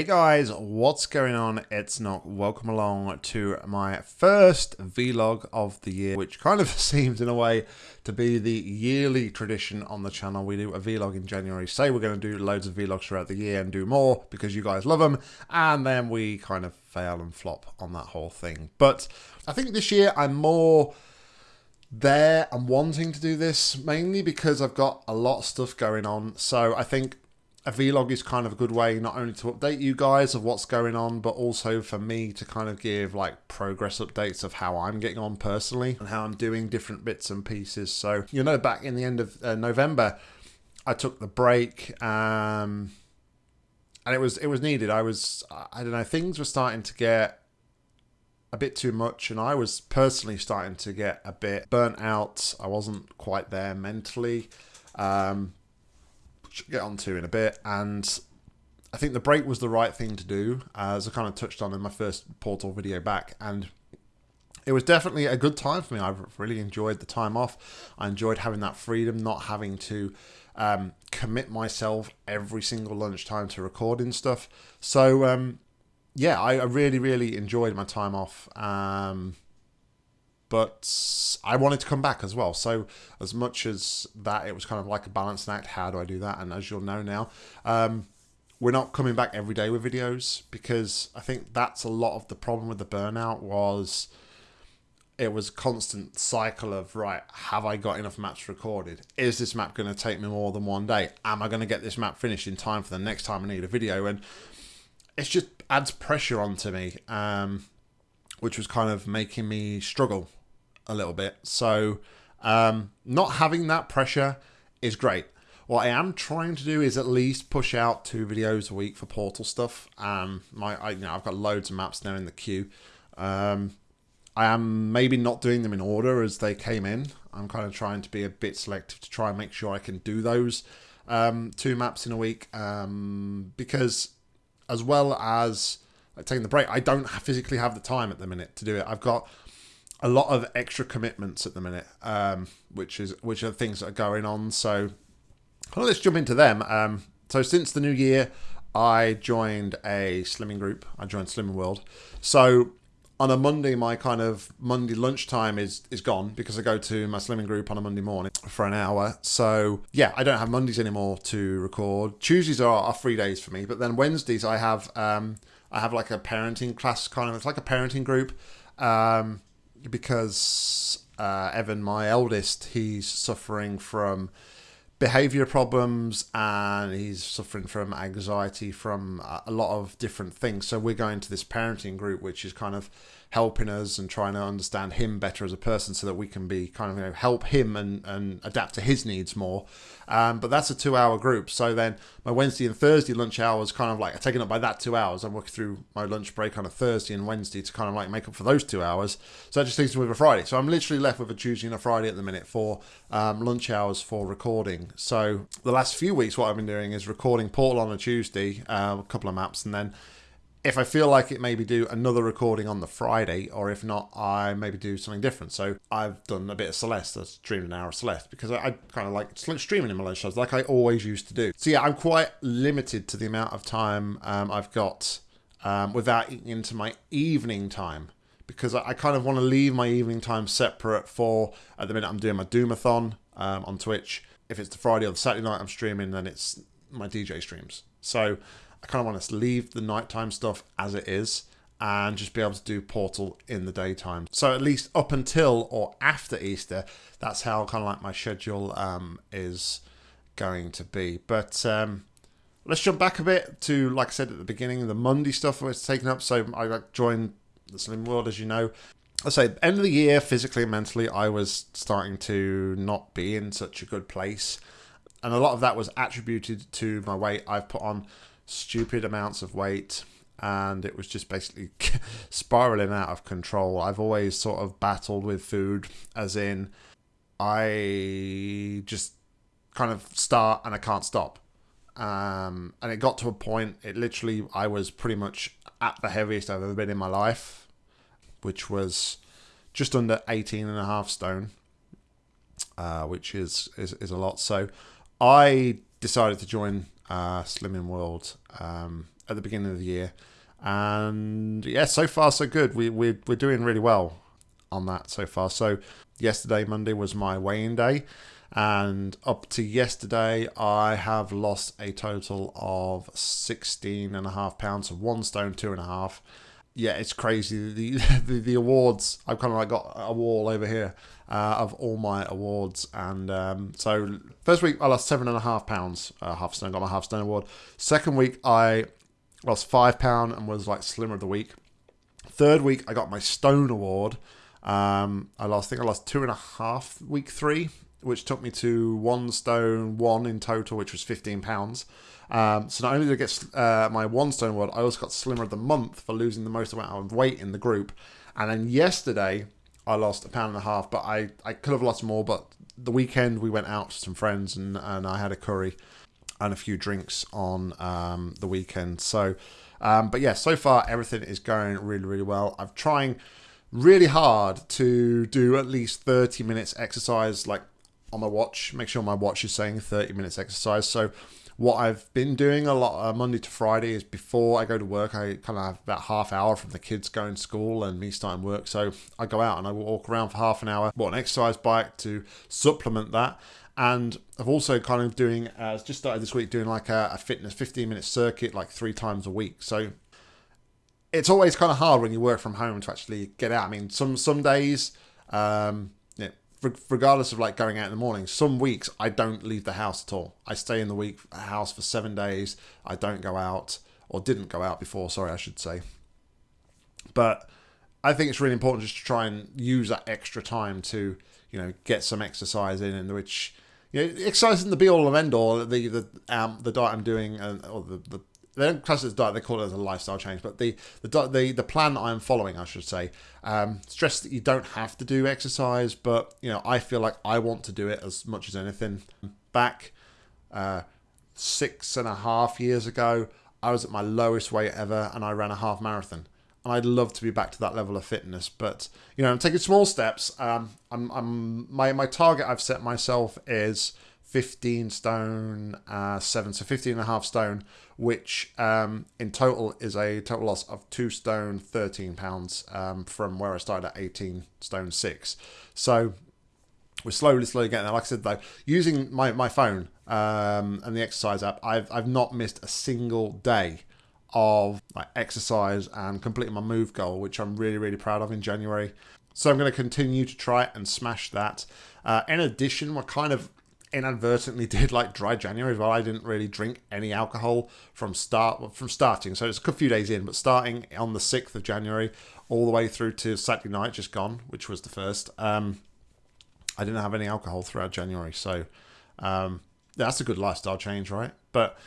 Hey guys, what's going on? It's Nock. Welcome along to my first vlog of the year, which kind of seems in a way to be the yearly tradition on the channel. We do a vlog in January, say we're going to do loads of vlogs throughout the year and do more because you guys love them, and then we kind of fail and flop on that whole thing. But I think this year I'm more there and wanting to do this mainly because I've got a lot of stuff going on. So I think a vlog is kind of a good way not only to update you guys of what's going on, but also for me to kind of give like progress updates of how I'm getting on personally and how I'm doing different bits and pieces. So, you know, back in the end of uh, November, I took the break. Um, and it was it was needed. I was I don't know things were starting to get a bit too much, and I was personally starting to get a bit burnt out. I wasn't quite there mentally. Um, get onto in a bit. And I think the break was the right thing to do, as I kind of touched on in my first Portal video back. And it was definitely a good time for me. I've really enjoyed the time off. I enjoyed having that freedom, not having to um, commit myself every single lunchtime to recording stuff. So, um, yeah, I, I, really, really enjoyed my time off. Um, but I wanted to come back as well. So as much as that, it was kind of like a balancing act. How do I do that? And as you'll know now, um, we're not coming back every day with videos because I think that's a lot of the problem with the burnout was it was constant cycle of right have i got enough maps recorded is this map going to take me more than one day am i going to get this map finished in time for the next time i need a video and it just adds pressure onto me um, which was kind of making me struggle a little bit. So um, not having that pressure is great. What I am trying to do is at least push out two videos a week for Portal stuff. Um, my, I, you know, I've got loads of maps now in the queue. Um, I am maybe not doing them in order as they came in. I'm kind of trying to be a bit selective to try and make sure I can do those um, two maps in a week um, because as well as like, taking the break, I don't physically have the time at the minute to do it. I've got a lot of extra commitments at the minute, um, which is which are things that are going on. So well, let's jump into them. Um, so since the new year, I joined a slimming group. I joined Slimming World. So on a Monday, my kind of Monday lunchtime is is gone because I go to my slimming group on a Monday morning for an hour. So yeah, I don't have Mondays anymore to record. Tuesdays are, are free days for me, but then Wednesdays I have um, I have like a parenting class kind of it's like a parenting group. Um, because uh, Evan, my eldest, he's suffering from behavior problems and he's suffering from anxiety from a lot of different things. So we're going to this parenting group, which is kind of helping us and trying to understand him better as a person so that we can be kind of you know, help him and, and adapt to his needs more. Um, but that's a two hour group. So then my Wednesday and Thursday lunch hours kind of like taken up by that two hours. I'm working through my lunch break on a Thursday and Wednesday to kind of like make up for those two hours. So that just leaves me with a Friday. So I'm literally left with a Tuesday and a Friday at the minute for um, lunch hours for recording. So the last few weeks, what I've been doing is recording Portal on a Tuesday, uh, a couple of maps, and then if I feel like it, maybe do another recording on the Friday, or if not, I maybe do something different. So I've done a bit of Celeste, I streamed an hour of Celeste, because I, I kind of like streaming in my lunch shows, like I always used to do. So yeah, I'm quite limited to the amount of time um, I've got um, without eating into my evening time, because I, kind of want to leave my evening time separate for, at the minute I'm doing my Doomathon um, on Twitch. If it's the Friday or the Saturday night I'm streaming, then it's my DJ streams. So I kind of want to leave the nighttime stuff as it is and just be able to do Portal in the daytime. So at least up until or after Easter, that's how kind of like my schedule um, is going to be. But um, let's jump back a bit to, like I said at the beginning, the Monday stuff was taken up. So I joined the Slim World, as you know. I say, end of the year, physically and mentally, I was starting to not be in such a good place. And a lot of that was attributed to my weight I've put on stupid amounts of weight and it was just basically spiraling out of control. I've always sort of battled with food, as in, I just kind of start and I can't stop. Um, and it got to a point, it literally, I was pretty much at the heaviest I've ever been in my life, which was just under 18 and a half stone, uh, which is, is, is a lot. So I decided to join uh, Slimming World um, at the beginning of the year. And yeah, so far so good. We we we're doing really well on that so far. So yesterday, Monday, was my weighing day. And up to yesterday, I have lost a total of 16 and a half pounds, so one stone, two and a half. Yeah, it's crazy. The, the, the awards, I've kind of like got a wall over here uh, of all my awards. And um, so first week, I lost seven and a half pounds, uh, half stone, got my half stone award. Second week, I lost five pound and was like slimmer of the week. Third week, I got my stone award. Um, I lost, I think I lost two and a half week three, which took me to one stone one in total, which was fifteen pounds. Um, so not only did I get uh, my one stone award, I also got slimmer of the month for losing the most amount of weight in the group. And then yesterday, I lost a pound and a half, but I, I could have lost more. But the weekend we went out to some friends and, and I had a curry and a few drinks on um, the weekend. So, um, but yeah, so far everything is going really, really well. I'm trying really hard to do at least 30 minutes exercise, like on my watch. Make sure my watch is saying 30 minutes exercise. So, what I've been doing a lot uh, Monday to Friday is before I go to work, I kind of have about half hour from the kids going to school and me starting work. So I go out and I walk around for half an hour, bought an exercise bike to supplement that. And I've also kind of doing, uh, just started this week doing like a, a fitness 15 minute circuit like three times a week. So it's always kind of hard when you work from home to actually get out. I mean, some some days, um, regardless of like going out in the morning, some weeks I don't leave the house at all. I stay in the week house for seven days. I don't go out or didn't go out before. Sorry, I should say. But I think it's really important just to try and use that extra time to you know get some exercise in, in which you know exercise isn't the be all and end all. The the um the diet I'm doing and or the, the they don't class it as diet; they call it as a lifestyle change. But the the the, the plan that I'm following, I should say, um, stress that you don't have to do exercise, but you know, I feel like I want to do it as much as anything. Back uh, six and a half years ago, I was at my lowest weight ever, and I ran a half marathon. And I'd love to be back to that level of fitness, but you know, I'm taking small steps. Um, I'm, I'm my my target I've set myself is 15 stone uh, 7 so 15 and a half stone which um, in total is a total loss of 2 stone 13 pounds um, from where I started at 18 stone 6 so we're slowly slowly getting there. Like I said though using my, my phone um, and the exercise app I've, I've not missed a single day of like exercise and completing my move goal which I'm really really proud of in January. So I'm going to continue to try and smash that. Uh, in addition we're kind of inadvertently did like dry January as well. I didn't really drink any alcohol from start from starting, so it's a few days in, but starting on the sixth of January all the way through to Saturday night, just gone, which was the first. Um, I didn't have any alcohol throughout January, so um, that's a good lifestyle change, right? But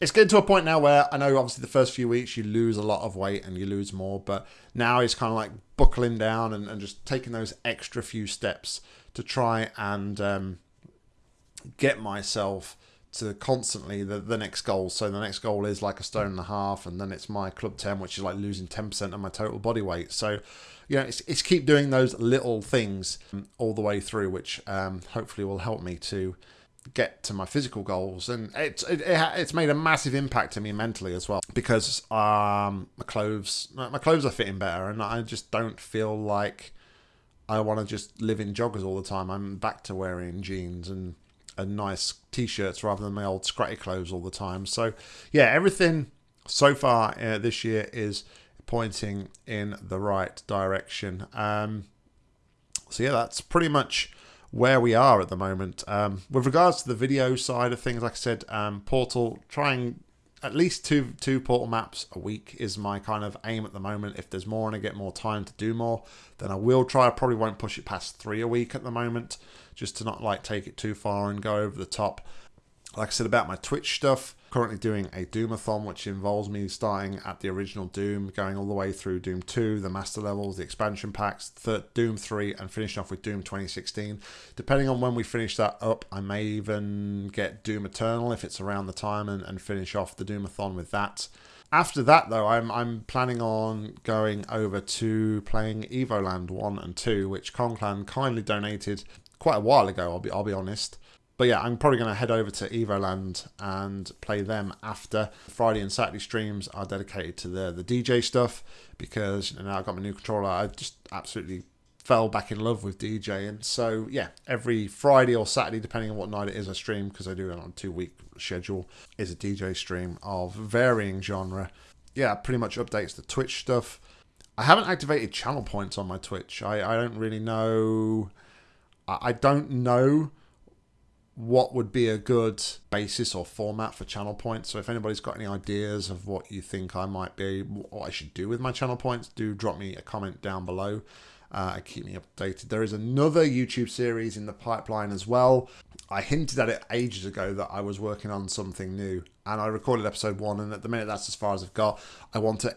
it's getting to a point now where I know obviously the first few weeks you lose a lot of weight and you lose more, but now it's kind of like buckling down and, and just taking those extra few steps to try and um, get myself to constantly the, the next goal. So the next goal is like a stone and a half, and then it's my club 10, which is like losing 10% of my total body weight. So, you know, it's, it's keep doing those little things all the way through, which um, hopefully will help me to get to my physical goals and it's it, it's made a massive impact to me mentally as well because um my clothes my clothes are fitting better and I just don't feel like I want to just live in joggers all the time I'm back to wearing jeans and and nice t-shirts rather than my old scratty clothes all the time. So yeah, everything so far uh, this year is pointing in the right direction. Um, so yeah, that's pretty much where we are at the moment. Um, with regards to the video side of things, like I said, um, Portal trying at least two two portal maps a week is my kind of aim at the moment. If there's more and I get more time to do more, then I will try. I probably won't push it past three a week at the moment, just to not like take it too far and go over the top. Like I said about my Twitch stuff, currently doing a Doomathon, which involves me starting at the original Doom, going all the way through Doom 2, the Master Levels, the expansion packs, third, Doom 3, and finishing off with Doom 2016. Depending on when we finish that up, I may even get Doom Eternal if it's around the time and, and finish off the Doomathon with that. After that, though, I'm, I'm planning on going over to playing Evoland 1 and 2, which Conclan kindly donated quite a while ago, I'll be, I'll be honest But yeah, I'm probably going to head over to Evoland and play them after. Friday and Saturday streams are dedicated to the, the DJ stuff because you know, now I've got my new controller. I just absolutely fell back in love with DJing. So yeah, every Friday or Saturday, depending on what night it is, I stream because I do it on a two week schedule, is a DJ stream of varying genre. Yeah, pretty much updates the Twitch stuff. I haven't activated channel points on my Twitch. I, I don't really know. I, I don't know what would be a good basis or format for channel points. So if anybody's got any ideas of what you think I might be, what I should do with my channel points, do drop me a comment down below uh, keep me updated. There is another YouTube series in the pipeline as well. I hinted at it ages ago that I was working on something new and I recorded episode one and at the minute that's as far as I've got. I want to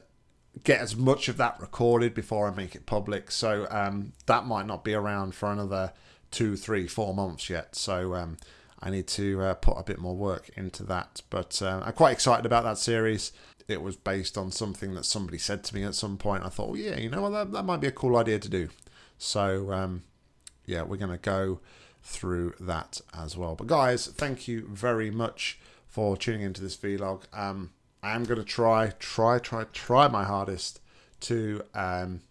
get as much of that recorded before I make it public. So um, that might not be around for another two, three, four months yet. So um, I need to uh, put a bit more work into that. But uh, I'm quite excited about that series. It was based on something that somebody said to me at some point. I thought, well, yeah, you know what, that, that might be a cool idea to do. So um, yeah, we're going to go through that as well. But guys, thank you very much for tuning into this vlog. Um, I am going to try, try, try, try my hardest to um,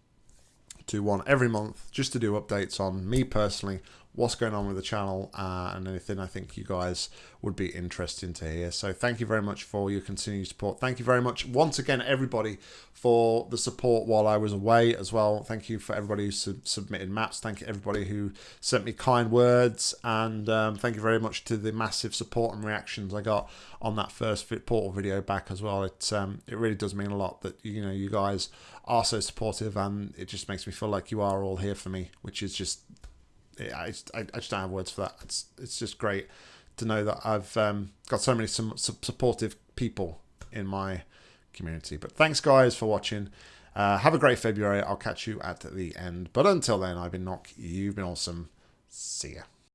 do one every month just to do updates on me personally, what's going on with the channel uh, and anything I think you guys would be interested to hear. So thank you very much for your continued support. Thank you very much once again, everybody, for the support while I was away as well. Thank you for everybody who sub submitted maps. Thank you everybody who sent me kind words. And um, thank you very much to the massive support and reactions I got on that first Portal video back as well. It, um, it really does mean a lot that, you know, you guys are so supportive and it just makes me feel like you are all here for me, which is just I just, I, just don't have words for that. It's it's just great to know that I've um, got so many some supportive people in my community. But thanks guys for watching. Uh, have a great February. I'll catch you at the end. But until then, I've been Nock. You've been awesome. See ya.